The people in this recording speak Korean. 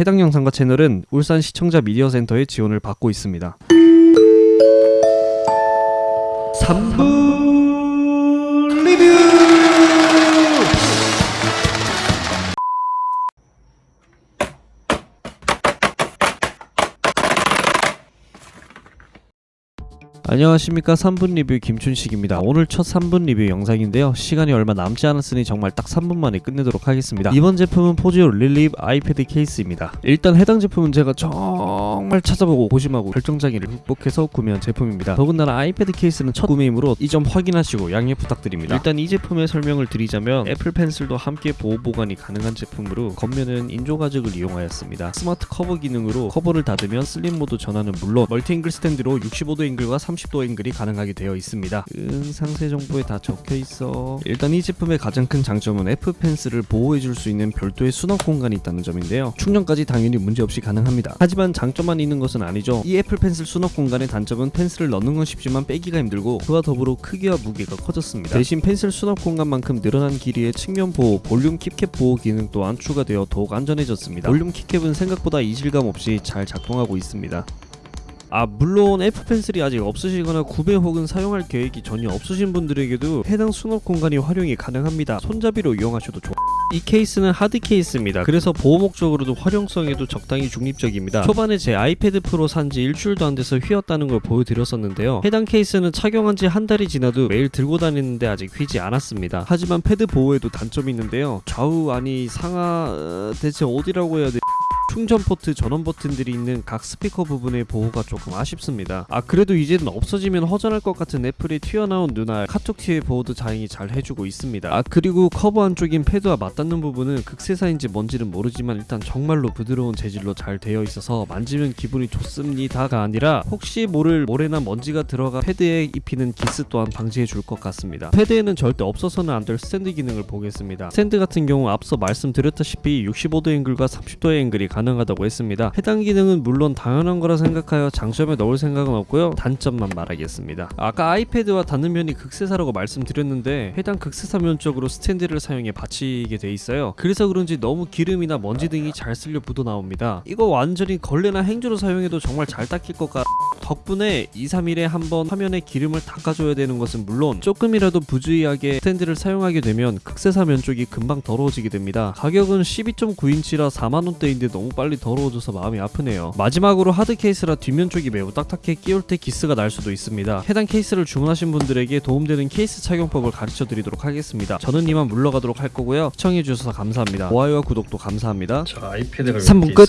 해당 영상과 채널은 울산 시청자 미디어 센터의 지원을 받고 있습니다. 3분 안녕하십니까. 3분 리뷰 김춘식입니다. 오늘 첫 3분 리뷰 영상인데요. 시간이 얼마 남지 않았으니 정말 딱 3분 만에 끝내도록 하겠습니다. 이번 제품은 포지오 릴립 iPad 케이스입니다. 일단 해당 제품은 제가 정말 찾아보고 고심하고 결정장애를 극복해서 구매한 제품입니다. 더군다나 iPad 케이스는 첫 구매이므로 이 점 확인하시고 양해 부탁드립니다. 일단 이 제품의 설명을 드리자면 애플 펜슬도 함께 보호 보관이 가능한 제품으로 겉면은 인조 가죽을 이용하였습니다. 스마트 커버 기능으로 커버를 닫으면 슬림 모드 전환은 물론 멀티 앵글 스탠드로 65도 앵글과 30도 앵글이 가능하게 되어 있습니다. 응, 상세 정보에 다 적혀 있어. 일단 이 제품의 가장 큰 장점은 애플 펜슬을 보호해 줄 수 있는 별도의 수납 공간이 있다는 점인데요. 충전까지 당연히 문제없이 가능합니다. 하지만 장점만 있는 것은 아니죠. 이 애플 펜슬 수납 공간의 단점은 펜슬을 넣는 건 쉽지만 빼기가 힘들고 그와 더불어 크기와 무게가 커졌습니다. 대신 펜슬 수납 공간만큼 늘어난 길이의 측면 보호, 볼륨 키캡 보호 기능 또한 추가되어 더욱 안전해졌습니다. 볼륨 키캡은 생각보다 이질감 없이 잘 작동하고 있습니다. 아 물론 애플 펜슬이 아직 없으시거나 구매 혹은 사용할 계획이 전혀 없으신 분들에게도 해당 수납 공간이 활용이 가능합니다. 손잡이로 이용하셔도 좋. 이 케이스는 하드 케이스입니다. 그래서 보호 목적으로도 활용성에도 적당히 중립적입니다. 초반에 제 아이패드 프로 산지 일주일도 안 돼서 휘었다는 걸 보여드렸었는데요. 해당 케이스는 착용한 지 한 달이 지나도 매일 들고 다니는데 아직 휘지 않았습니다. 하지만 패드 보호에도 단점이 있는데요. 좌우 아니 상하 어, 대체 어디라고 해야 돼? 충전 포트 전원 버튼들이 있는 각 스피커 부분의 보호가 조금 아쉽습니다. 아 그래도 이제는 없어지면 허전할 것 같은 애플의 튀어나온 눈알 카툭튀의 보호도 다행히 잘 해주고 있습니다. 아 그리고 커버 안쪽인 패드와 맞닿는 부분은 극세사인지 뭔지는 모르지만 일단 정말로 부드러운 재질로 잘 되어 있어서 만지면 기분이 좋습니다가 아니라 혹시 모를 모래나 먼지가 들어가 패드에 입히는 기스 또한 방지해 줄 것 같습니다. 패드에는 절대 없어서는 안 될 스탠드 기능을 보겠습니다. 스탠드 같은 경우 앞서 말씀드렸다시피 65도 앵글과 30도의 앵글이 가능하다고 했습니다. 해당 기능은 물론 당연한 거라 생각하여 장점에 넣을 생각은 없고요. 단점만 말하겠습니다. 아까 아이패드와 닿는 면이 극세사라고 말씀드렸는데 해당 극세사 면 쪽으로 스탠드를 사용해 받치게 돼 있어요. 그래서 그런지 너무 기름이나 먼지 등이 잘 쓸려 묻어 나옵니다. 이거 완전히 걸레나 행주로 사용해도 정말 잘 닦일 것 같. 덕분에 2, 3일에 한 번 화면에 기름을 닦아줘야 되는 것은 물론 조금이라도 부주의하게 스탠드를 사용하게 되면 극세사 면 쪽이 금방 더러워지게 됩니다. 가격은 12.9인치라 4만원대인데 너무 빨리 더러워져서 마음이 아프네요. 마지막으로 하드 케이스라 뒷면 쪽이 매우 딱딱해 끼울 때 기스가 날 수도 있습니다. 해당 케이스를 주문하신 분들에게 도움되는 케이스 착용법을 가르쳐 드리도록 하겠습니다. 저는 이만 물러가도록 할 거고요. 시청해주셔서 감사합니다. 좋아요와 구독도 감사합니다. 자 아이패드가 삼분 이렇게 끝.